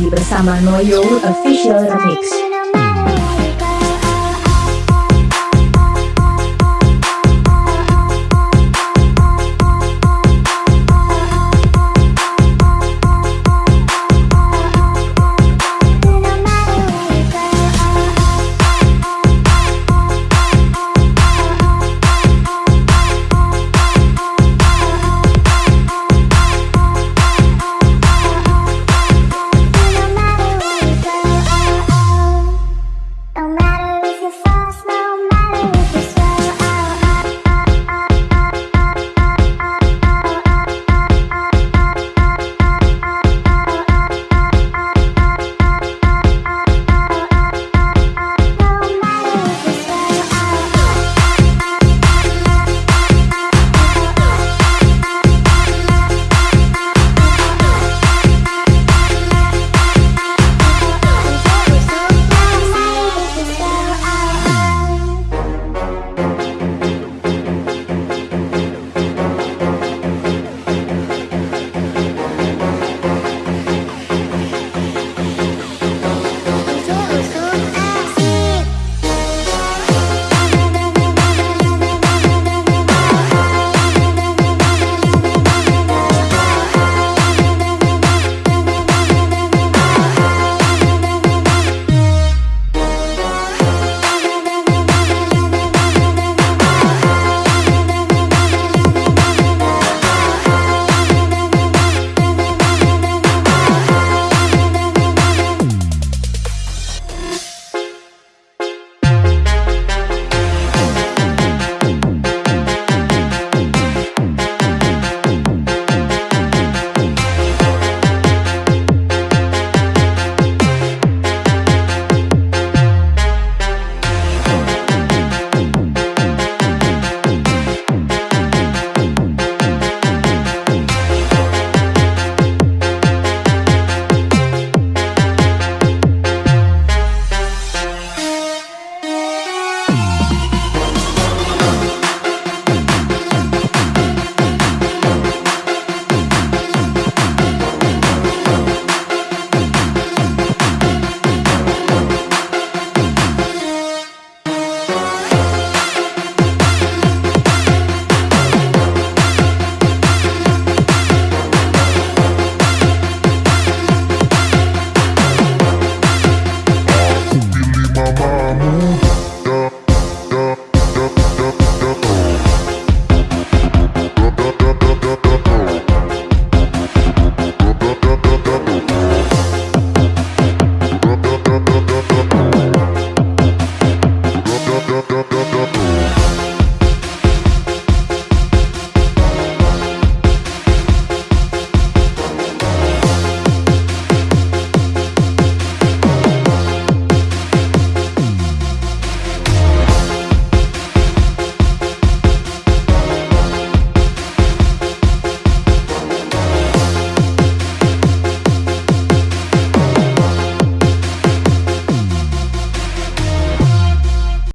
lagi bersama Noyo Official Remix.